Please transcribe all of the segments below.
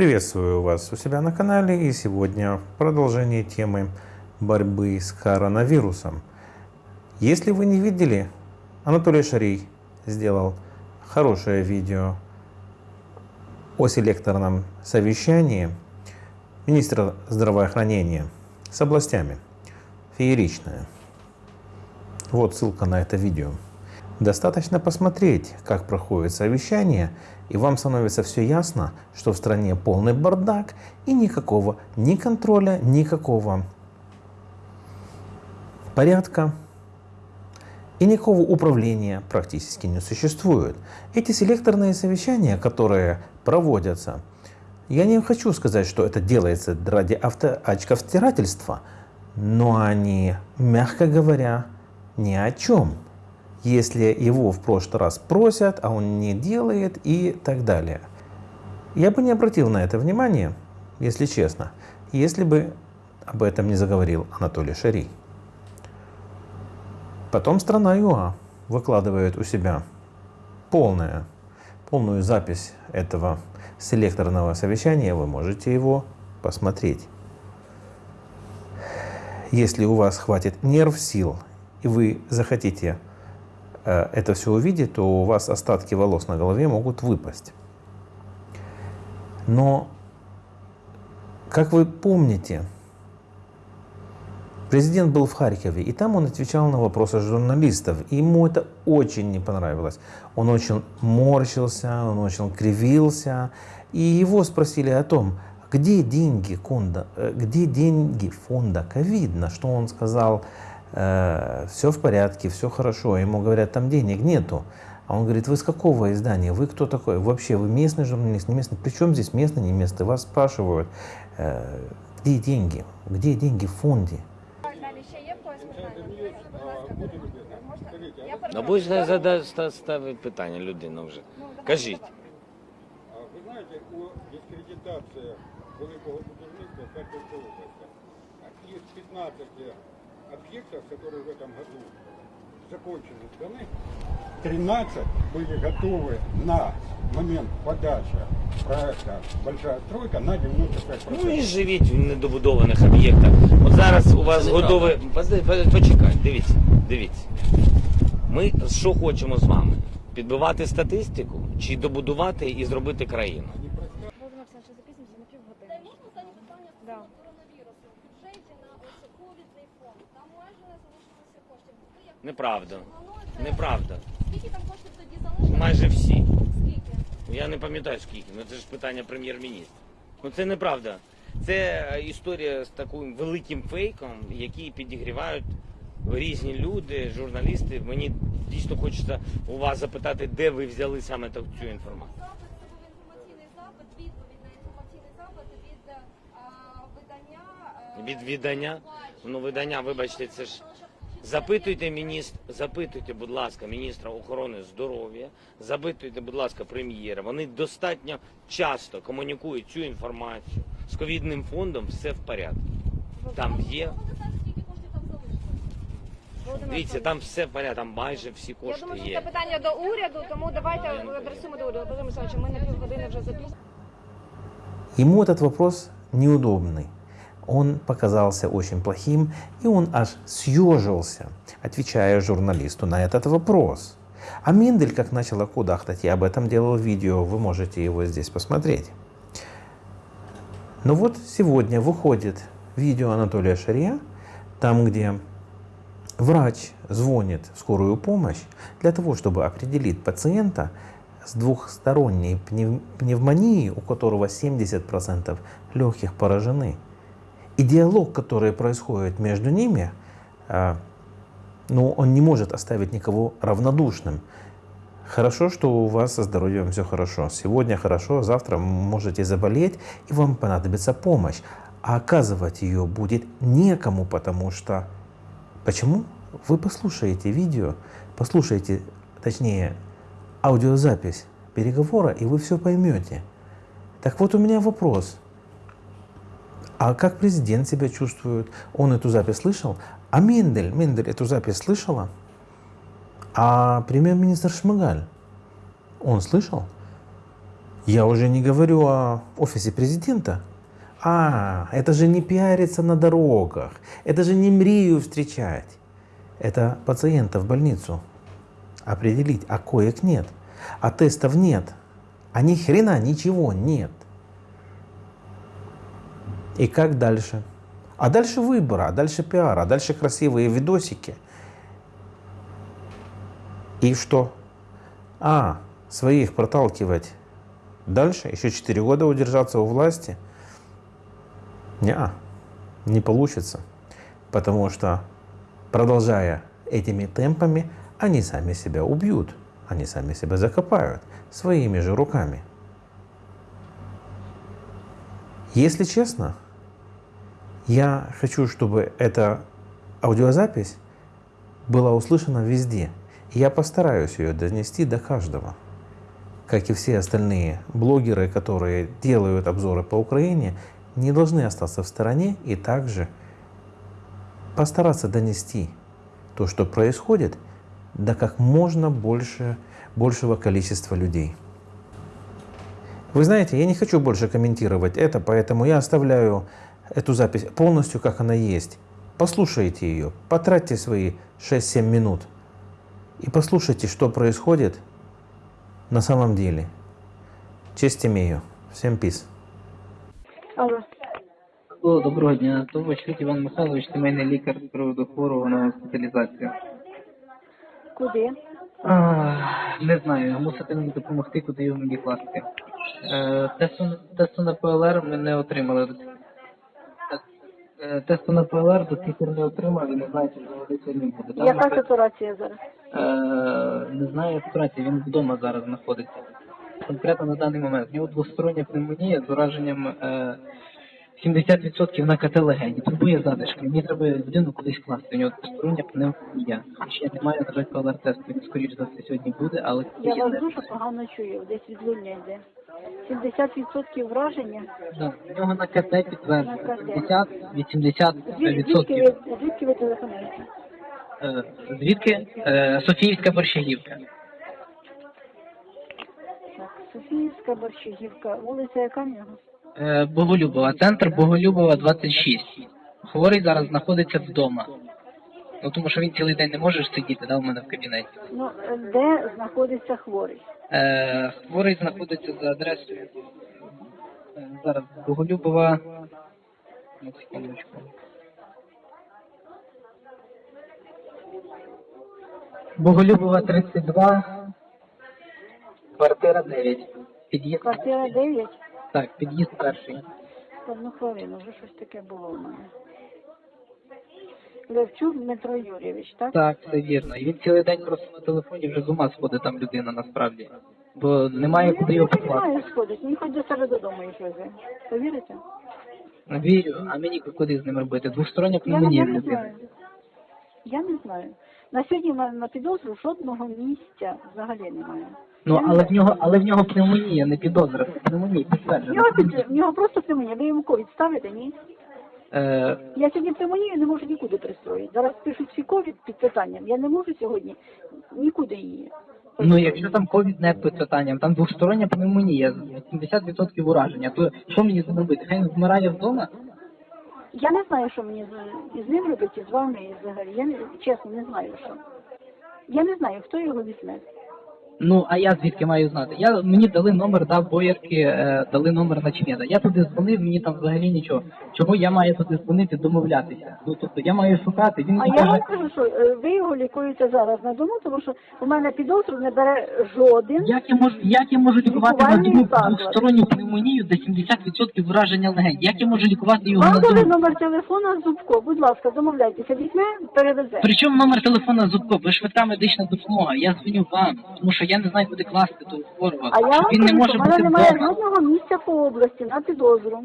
Приветствую вас у себя на канале и сегодня в продолжении темы борьбы с коронавирусом. Если вы не видели, Анатолий Шарий сделал хорошее видео о селекторном совещании министра здравоохранения с областями. Фееричное. Вот ссылка на это видео. Достаточно посмотреть, как проходит совещание, и вам становится все ясно, что в стране полный бардак и никакого ни контроля, никакого порядка и никакого управления практически не существует. Эти селекторные совещания, которые проводятся, я не хочу сказать, что это делается ради очковтирательства, но они, мягко говоря, ни о чем если его в прошлый раз просят, а он не делает и так далее. Я бы не обратил на это внимание, если честно, если бы об этом не заговорил Анатолий Шари. Потом страна ЮА выкладывает у себя полное, полную запись этого селекторного совещания, вы можете его посмотреть. Если у вас хватит нерв, сил, и вы захотите это все увидит, то у вас остатки волос на голове могут выпасть. Но, как вы помните, президент был в Харькове, и там он отвечал на вопросы журналистов. И ему это очень не понравилось. Он очень морщился, он очень кривился. И его спросили о том, где деньги фонда, э, где деньги фонда ковид, на что он сказал, э, все в порядке, все хорошо. Ему говорят, там денег нету. А он говорит, вы с какого издания? Вы кто такой? Вообще, вы местный журналист, не местный? Причем здесь местный, не местный? Вас спрашивают, э, где деньги? Где деньги в фонде? Ну, будь задасть ставить питання людина вже. Кажіть. Ви знаєте, у дискредитації великого будівництва Харківської області із 15 объектов, которые в этом году закончены сданы, 13 были готовы на момент подачи проекта «Большая стройка» на 95%. Ну і живіть в недобудованих об'єктах. От зараз у вас готове. Почекай, дивіться, дивіться. Ми що хочемо з вами? Підбивати статистику чи добудувати і зробити країну? Володимир Неправда. Неправда. Скільки там коштів тоді залишилося? Майже всі. Скільки? Я не пам'ятаю скільки, ну це ж питання прем'єр-міністра. Ну це неправда. Це е, історія з таким великим фейком, який підігрівають різні люди, журналісти. Мені дійсно хочеться у вас запитати, де ви взяли саме цю інформацію. Запит це був інформаційний запит, відповідь на інформаційний запит від е, а, видання. е, Від видання, ну видання, вибачте, це ж запитуйте міністр, запитуйте, будь ласка, міністра охорони здоров'я, запитуйте, будь ласка, прем'єра. Вони достатньо часто комунікують цю інформацію з ковідним фондом. Все в порядку. Там є. Дивіться, там все в порядку, там майже всі Я кошти думаю, що це питання до уряду, тому давайте адресуємо до уряду. Олександрович, ми на півгодини вже запізнилися. Ему этот вопрос неудобный. Он показался очень плохим, и он аж съежился, отвечая журналисту на этот вопрос. А Мендель как начал кудахтать, я об этом делал видео, вы можете его здесь посмотреть. Но вот сегодня выходит видео Анатолия Шария, там, где врач звонит в скорую помощь для того, чтобы определить пациента с двухсторонней пнев- пневмонией, у которого 70% легких поражены. И диалог, который происходит между ними, а, ну, он не может оставить никого равнодушным. Хорошо, что у вас со здоровьем все хорошо. Сегодня хорошо, завтра можете заболеть, и вам понадобится помощь. А оказывать ее будет некому, потому что... Почему? Вы послушаете видео, послушаете, точнее, аудиозапись переговора, и вы все поймете. Так вот у меня вопрос. А как президент себя чувствует? Он эту запись слышал? А Мендель, Мендель эту запись слышала? А премьер-министр Шмыгаль, он слышал? Я уже не говорю о офисе президента. А, это же не пиариться на дорогах, это же не мрию встречать. Это пациента в больницу определить, а коек нет, а тестов нет, а ни хрена ничего нет. И как дальше? А дальше выбора, а дальше пиар, а дальше красивые видосики. И что? А, своих проталкивать дальше, еще 4 года удержаться у власти? Не, не получится. Потому что, продолжая этими темпами, они сами себя убьют, они сами себя закопают своими же руками. Если честно, я хочу, чтобы эта аудиозапись была услышана везде. Я постараюсь ее донести до каждого. Как и все остальные блогеры, которые делают обзоры по Украине, не должны остаться в стороне и также постараться донести то, что происходит, до как можно больше, большего количества людей. Вы знаете, я не хочу больше комментировать это, поэтому я оставляю эту запись полностью, как она есть. Послушайте ее, потратьте свои 6-7 минут и послушайте, что происходит на самом деле. Честь имею. Всем пиз. Алло. О, доброго дня. То Ващук Іван Михайлович, сімейний лікар з приводу хворого на госпіталізацію. Куди? А, не знаю, мусите мені допомогти, куди його мені класти. Е, тесту, тесту на ПЛР ми не отримали. Е, Тесту на ПЛР до сих пір не отримав і не знаю, чи взагалі сьогодні буде. Там, Яка ситуація зараз? Е, не знаю ситуації, він вдома зараз знаходиться. Конкретно на даний момент. В нього двостороння пневмонія з ураженням е, 70% на КТ легені. Турбує задишки. Мені треба людину кудись класти. У нього двостороння пневмонія. Ще я не маю, на жаль, ПЛР-тесту. Він, скоріш за все, сьогодні буде, але Я вас дуже погано чую, десь відлуння йде. 70% враження. Да, в нього на КТ підтверджено. На КТ. 70 Звід- Звідки 80%. ви, звідки ви телефонуєте? Е, Звідки? Е, Софіївська борщагівка. Так, Софіївська Борщагівка, вулиця яка в нього? Е, Боголюбова, центр Боголюбова 26. Хворий зараз знаходиться вдома. Ну тому що він цілий день не може ж сидіти, да, у мене в кабінеті. Ну, е, де знаходиться хворий? Е, хворий знаходиться за адресою. Е, зараз Боголюбова. Секундочку. Боголюбова 32. Квартира 9. Під'їзд. Квартира 9? Так, під'їзд перший. Одну хвилину, вже щось таке було в мене. Левчук Дмитро Юрійович, так? Так, все вірно. І він цілий день просто на телефоні вже з ума сходить там людина насправді. Бо немає куди його Не покласти. знаю, сходить, він хоч до себе додому їх везе. Повірите? Вірю, а мені куди з ним робити? Двостороння пневмонія я не людини. знаю. Я не знаю. На сьогодні на, на підозру жодного місця взагалі немає. Ну Я не але знаю. в нього, але в нього пневмонія, не підозра, пневмонія В підтверджена. нього, під- в нього просто пневмонія. Ви йому ковід ставите, ні? Е, Я сьогодні пневмонію не можу нікуди пристроїти. Зараз пишуть всі ковід під питанням. Я не можу сьогодні нікуди її. ну якщо там ковід не під питанням, там двостороння пневмонія, 80% ураження, то що мені з ним робити? Хай він вмирає вдома? Я не знаю, що мені з, із ним робити, з вами і взагалі. Я не, чесно не знаю, що. Я не знаю, хто його візьме. Ну, а я звідки маю знати? Я мені дали номер, дав боярки, е, дали номер начмеда. Я туди дзвонив, мені там взагалі нічого. Чого я маю туди дзвонити, домовлятися? Ну тобто я маю шукати. Він А мені я вам кажу, що е, ви його лікуєте зараз на дому, тому що у мене підозру не бере жоден. як я можу, як я можу лікувати на дому двосторонню пневмонію, де 70% враження легень? Як я можу лікувати його Вам на дали дому? номер телефона Зубко. Будь ласка, домовляйтеся, візьме, перевезе. Причому номер телефона Зубко, ви швидка медична допомога. Я дзвоню вам, тому що я не знаю, куди класти того хворого. А я вам Він не кажу, може в мене бути немає вдома. жодного місця по області на підозру.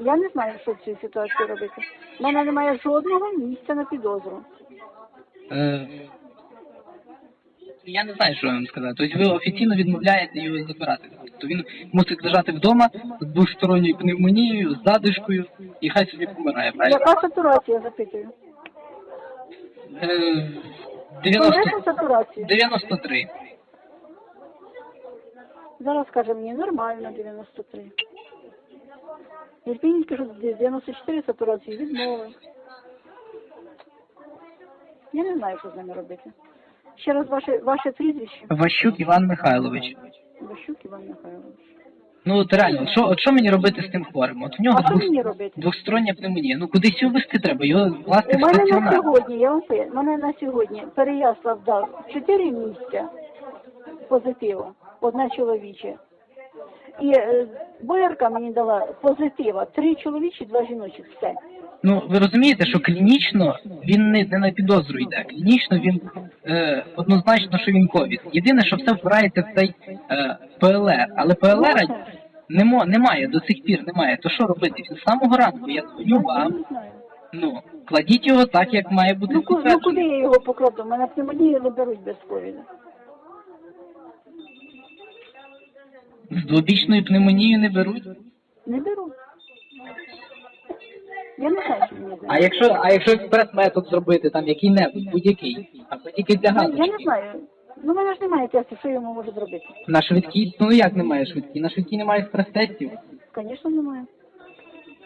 Я не знаю, що в цій ситуації робити. У мене немає жодного місця на підозру. Е, Я не знаю, що вам сказати. Тобто ви офіційно відмовляєте його забирати. Тобто він мусить лежати вдома з двосторонньою пневмонією, з задишкою, і хай собі помирає, правильно? Яка сатурація, запитую? Е, 90, сатурацію. 93. Зараз каже мені нормально 93. Єрпінь кажу, 94 сатурації відмови. Я не знаю, що з ними робити. Ще раз ваше, ваше прізвище. Ващук Іван Михайлович. Бащук Іван Михайлович. Ну от реально, що, от що мені робити з тим хворим? От в нього А що двох, мені робити? двохстороння пневмонія. Ну кудись його вести треба, його власне У в мене на стаціонар. сьогодні, я вам мене на сьогодні Переяслав дав 4 місця позитива, одна чоловіче. І е, Боярка мені дала позитива, три чоловічі, два жіночі, все. Ну ви розумієте, що клінічно він не, не на підозру йде. Клінічно він е, однозначно, що він ковід. Єдине, що все впирається в цей е, ПЛР, але ПЛР немо, немає до сих пір, немає. То що робити? З самого ранку я дзвоню вам. Ну кладіть його так, як має бути Ну, ку- ну підтверджено. куди я його покладу? Мене пневмонію не беруть без ковіду. З двобічною пневмонією не беруть. Не беруть. Я не знаю, що мені А якщо, а якщо експрес-метод зробити, там який-небудь, будь-який, або тільки для Ну, Я галочки. не знаю. Ну, в мене ж немає тесту, що я йому можу зробити. На швидкій, ну як немає швидкій? На швидкій немає експрес-тестів. Звісно, немає.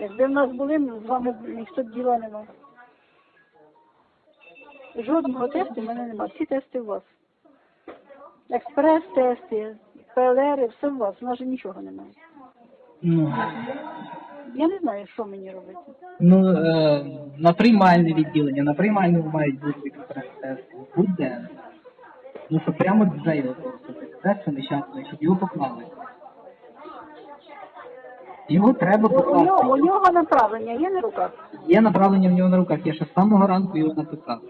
Якби в нас були, з вами б ніхто б діла не мав. Жодного тесту в мене немає. Всі тести у вас. Експрес-тести, ПЛР, все у вас. У нас же нічого немає. Ну, Я не знаю, що мені робити. ну е, на приймальне відділення, на приймальному мають бути експрес-тести. Будь-де. Ну, щоб прямо за його просто тест нещасний, щоб його поклали. Його треба У, у, нього, у нього направлення є на руках. Є направлення в нього на руках, я ще з самого ранку його написав.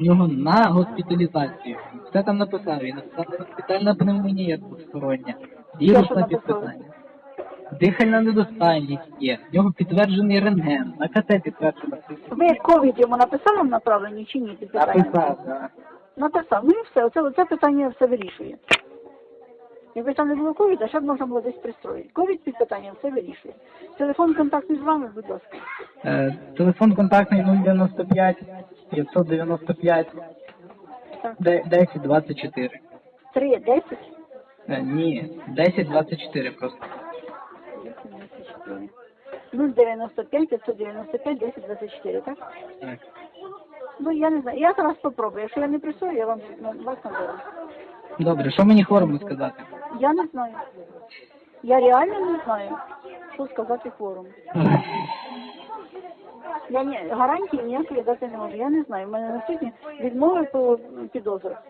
В нього на госпіталізацію. Все там написав. Він написав госпітальна пневмонія двостороння, що вірусне написав? підписання. Дихальна недостатність є. В нього підтверджений рентген, на КТ підтверджено. Ви ковід йому написали в направленні чи ні? під? Написав, так. Написав. Ну і все. Оце, оце питання все вирішує. Якби там не було ковіда, ще б можна було десь пристроїти. Ковід під питанням все вирішує. Телефон контактний з вами, будь ласка. Е, телефон контактний 095 595 Так. 1024. 3, 10, Е, ні, 1024 просто. 24. 095 595 10 24, так? Так. Ну я не знаю. Я зараз спробую. Якщо я не присую, я вам на- вас наберу. Добре, що мені хворому сказати? Я не знаю. Я реально не знаю, що сказати хворому. Я ні, гарантії ніякої дати не можу. Я не знаю. У мене на сьогодні відмови по підозрах.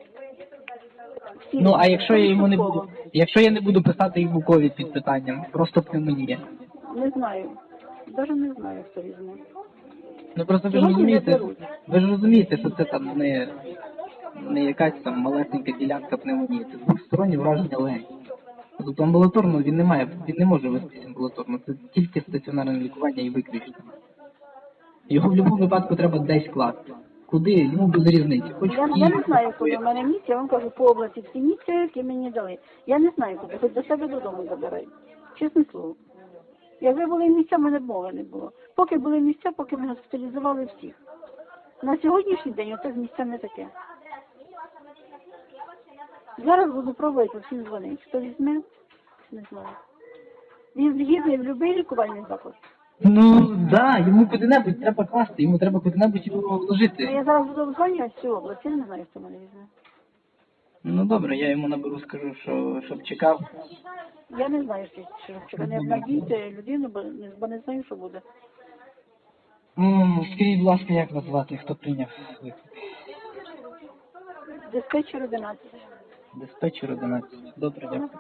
Всі Ну а якщо я йому не буду, якщо я не буду писати йому ковід під питанням, просто пневмонія. Не знаю. Навіть не знаю, хто візьме. Ну просто ви ж Сьогодні не розумієте, беруть. ви ж розумієте, що це там не, не якась там малесенька ділянка пневмонії, це двостороннє враження легень. Тобто амбулаторно він не має, він не може вестись амбулаторно, це тільки стаціонарне лікування і виключно. Його в будь-якому випадку треба десь класти. Куди? Йому без різниці. Хоч Я, в я Київ, не знаю, хоч в куди в мене місця, я вам кажу по області всі місця, які мені дали. Я не знаю, куди, хоч до себе додому забирай. Чесне слово. Якби були місця, в мене мови не було. Поки були місця, поки ми госпіталізували всіх. На сьогоднішній день оце місця не таке. Зараз буду пробувати всім дзвонити. Хто візьме, не знаю. Він згідний в будь-який лікувальний заклад. Ну да, йому куди-небудь треба класти, йому треба куди-небудь його Ну, вложити. Я зараз буду обзвонювати всю область, я не знаю, хто мене візьме. Ну добре, я йому наберу, скажу, що щоб чекав. Я не знаю, що, що не обнадійте людину, бо не, бо не знаю, що буде. М, Скажіть, будь ласка, як вас звати, хто прийняв виклик? Диспетчер 11. Диспетчер 11. Добре, дякую.